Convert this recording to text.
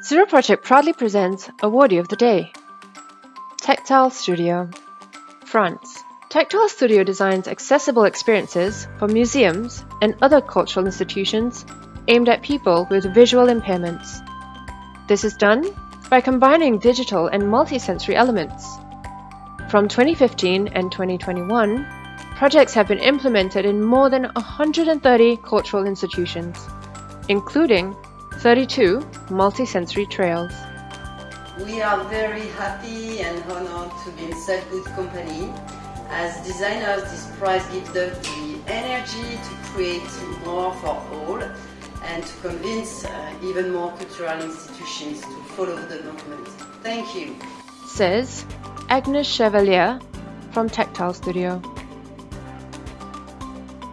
Zero Project proudly presents Awardee of the Day. Tactile Studio, France. Tactile Studio designs accessible experiences for museums and other cultural institutions aimed at people with visual impairments. This is done by combining digital and multisensory elements. From 2015 and 2021, projects have been implemented in more than 130 cultural institutions, including 32 multisensory trails. We are very happy and honored to be in such good company. As designers, this prize gives us the energy to create more for all and to convince uh, even more cultural institutions to follow the movement. Thank you. Says Agnes Chevalier from Tactile Studio.